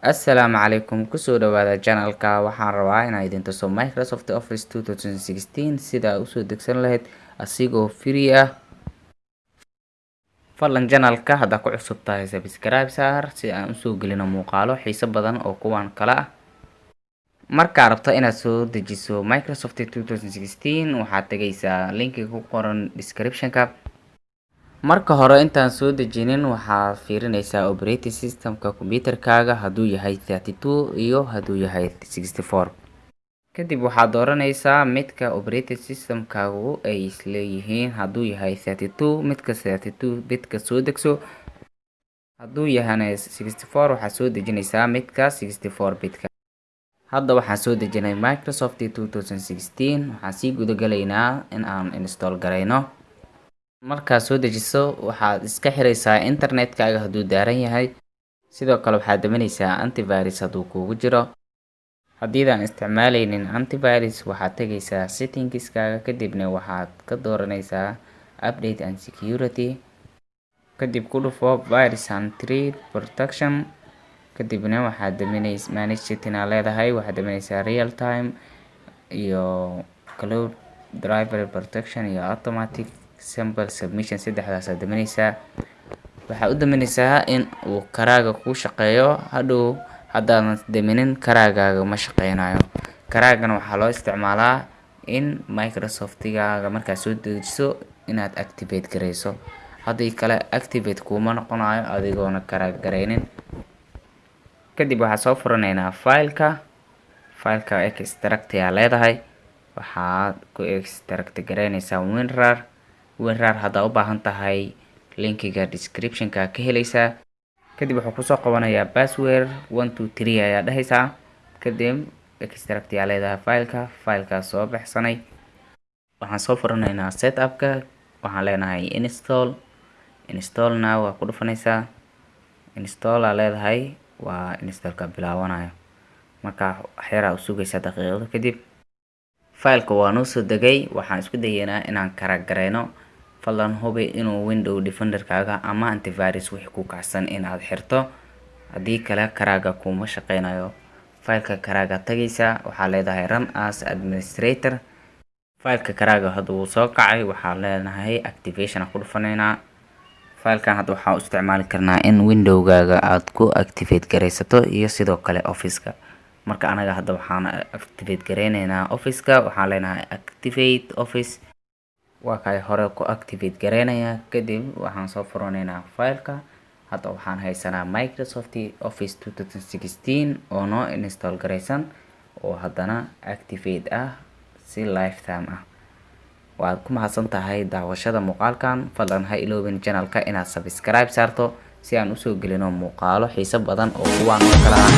assalaamu calaykum ku soo dhawaada channelka. Waxaan rabaa inaan idin microsoft office 2016 sida aad u soo degsan lahayd asigoo free ah. Fadlan channelka haddaad ku cusub tahay subscribe saar si aan u soo gelino muuqaalo xiiso badan oo kuwan kale ah. Markaa rabto inaad soo dejiso microsoft 2016 waxaad tegaysaa linkiga ku qoran descriptionka marka hore intaan soo dejinin waxaad fiirinaysaa operating systemka computerkaaga. Hadduu yahay 32 iyo hadduu yahay 64 kadib waxaad dooranaysaa midka operating systemkaagu ay isleeyihiin hadduu yahay 32 midka 32 bidka soo degso. Hadduu yahana 64 waxaad soo dejinaysaa midka 64 bidka. Hadda waxaan soo dejinay microsoft 2016 waxaan sii gudagalaynaa in aan install garayno markaad soo dejiso waxaad iska xiraysaa internetkaaga hadduu daaran yahay. Sidoo kale waxaad daminaysaa antivirus hadduu kuugu jiro. Haddiidaan isticmaaleynin antivirus waxaad tegaysaa settingskaaga kadibna waxaad ka dooranaysaa update and security kadib ku dhufo virus and protection kadibna waxaad daminays manage leedahay waxaad daminaysaa real time iyo cloud driver protection iyo automatic simple submission saddexdaasaad daminaysaa waxaad u daminaysaa in uu karaaga kuu shaqeeyo. Hadhow haddaadan daminin karaagaaga ma shaqeynayo karaagana waxaa loo isticmaalaa in microsoftigaaga markaad soo dejiso inaad activate gareyso haddii kale activate kuuma noqonayo adigoona karaag gareynin kadib waxaad soo furanaynaa fileka. Fileka extract aa leedahay. Waxaad ku extract gareynaysaa winrar winrar haddaa u baahan tahay linkiga descriptionka ka helaysaa kadib wuxuu ku soo qabanayaa password one two three ayaa dhehaysaa kadib extract yaa leedahay fileka filekaas soo baxsanay. Waxaan soo furanaynaa setupka waxaan leenahay install. Installna waa ku dhufanaysaa install aa leedahay waa installka bilaawanayo marka waxyaraa u sugaysaa daqiiqado kadib. Fileka waa noo soo degay waxaan isku dayeynaa inaan karagareyno fadlan hubi inuu window defenderkaaga ama antivirus wixii ku kacsan inaad xirto. Haddii kale karaaga kuma shaqeynayo. Fileka karaaga tagaysaa waxaa leedahay run as administrator. Fileka karaaga hadda soo kacay waxaa leenahay activation ku dhufanaynaa. Filekan hadda waxaa u isticmaali karnaa in windowgaaga aad ku activate gareysato iyo sidoo kale officeka. Marka anaga hadda waxaan activate gareyneynaa officeka waxaan leenahay activate office waa kay hore ku activate gareynayaa kadib waxaan soo furanaynaa fileka. Hadda waxaan haysanaa microsoft office 2016 oo noo install gareysan oo haddana activate ah si lifetime ah. Waad ku mahadsan tahay daawashada muuqaalkan. Fadlan ha iloobin channelka inaad subscribe saarto si aan u soo gelino muuqaalo xiiso badan oo kuwaan oo kale ah